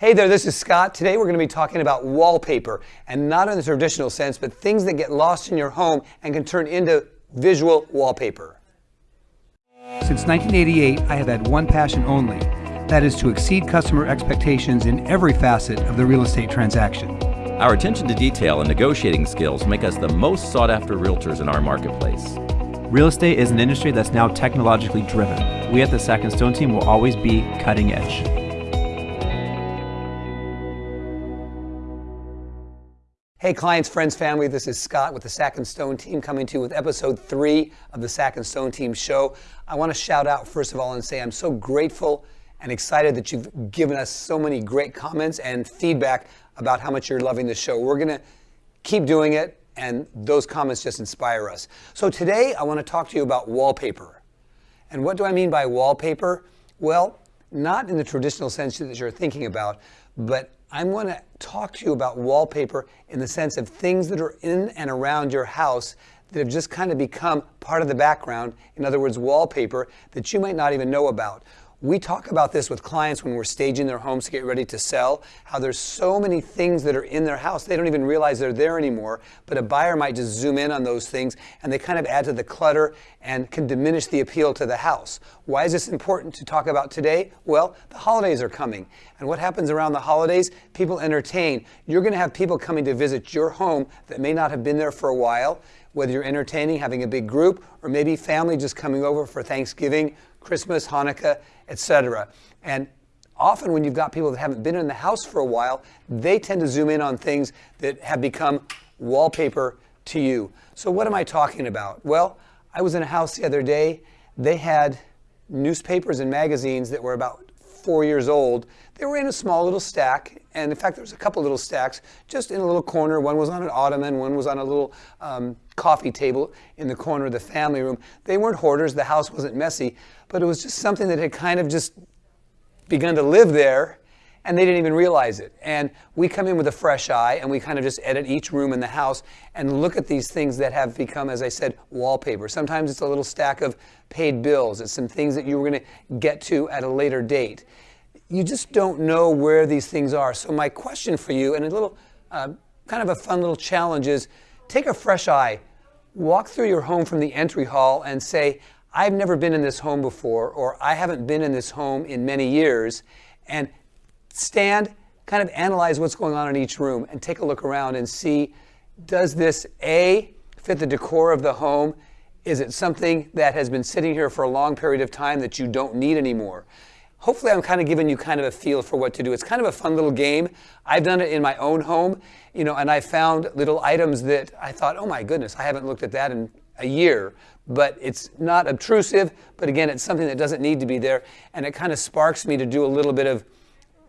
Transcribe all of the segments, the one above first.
Hey there, this is Scott. Today we're going to be talking about wallpaper, and not in the traditional sense, but things that get lost in your home and can turn into visual wallpaper. Since 1988, I have had one passion only. That is to exceed customer expectations in every facet of the real estate transaction. Our attention to detail and negotiating skills make us the most sought after realtors in our marketplace. Real estate is an industry that's now technologically driven. We at the Sack and Stone team will always be cutting edge. Hey clients, friends, family, this is Scott with the Sack and Stone team coming to you with episode three of the Sack and Stone team show. I want to shout out first of all and say I'm so grateful and excited that you've given us so many great comments and feedback about how much you're loving the show. We're going to keep doing it and those comments just inspire us. So today I want to talk to you about wallpaper. And what do I mean by wallpaper? Well, not in the traditional sense that you're thinking about, but I want to talk to you about wallpaper in the sense of things that are in and around your house that have just kind of become part of the background. In other words, wallpaper that you might not even know about. We talk about this with clients when we're staging their homes to get ready to sell, how there's so many things that are in their house, they don't even realize they're there anymore, but a buyer might just zoom in on those things and they kind of add to the clutter and can diminish the appeal to the house. Why is this important to talk about today? Well, the holidays are coming. And what happens around the holidays? People entertain. You're going to have people coming to visit your home that may not have been there for a while whether you're entertaining, having a big group, or maybe family just coming over for Thanksgiving, Christmas, Hanukkah, etc. And often when you've got people that haven't been in the house for a while, they tend to zoom in on things that have become wallpaper to you. So what am I talking about? Well, I was in a house the other day. They had newspapers and magazines that were about four years old. They were in a small little stack, and in fact, there was a couple little stacks just in a little corner. One was on an ottoman, one was on a little um, coffee table in the corner of the family room. They weren't hoarders. The house wasn't messy, but it was just something that had kind of just begun to live there and they didn't even realize it. And we come in with a fresh eye and we kind of just edit each room in the house and look at these things that have become, as I said, wallpaper. Sometimes it's a little stack of paid bills. It's some things that you were going to get to at a later date. You just don't know where these things are. So my question for you, and a little, uh, kind of a fun little challenge is, take a fresh eye, walk through your home from the entry hall and say, I've never been in this home before, or I haven't been in this home in many years, and stand, kind of analyze what's going on in each room, and take a look around and see, does this A, fit the decor of the home? Is it something that has been sitting here for a long period of time that you don't need anymore? Hopefully I'm kind of giving you kind of a feel for what to do. It's kind of a fun little game. I've done it in my own home, you know, and I found little items that I thought, oh my goodness, I haven't looked at that in a year but it's not obtrusive. But again, it's something that doesn't need to be there. And it kind of sparks me to do a little bit of,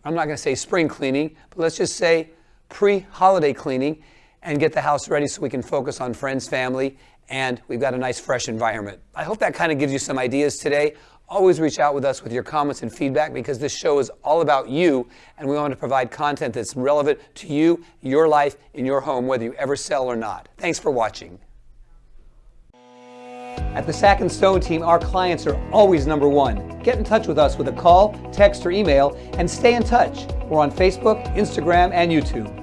I'm not going to say spring cleaning, but let's just say pre-holiday cleaning and get the house ready so we can focus on friends, family, and we've got a nice fresh environment. I hope that kind of gives you some ideas today. Always reach out with us with your comments and feedback because this show is all about you and we want to provide content that's relevant to you, your life, in your home, whether you ever sell or not. Thanks for watching. At the Sack and Stone team, our clients are always number one. Get in touch with us with a call, text, or email, and stay in touch. We're on Facebook, Instagram, and YouTube.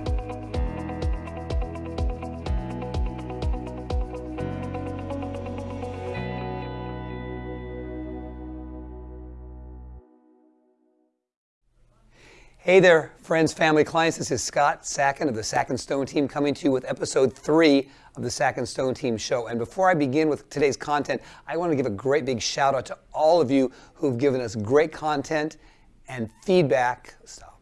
Hey there, friends, family, clients. This is Scott Sacken of the Sack and Stone team coming to you with episode three of the Sack and Stone team show. And before I begin with today's content, I want to give a great big shout out to all of you who've given us great content and feedback. Stop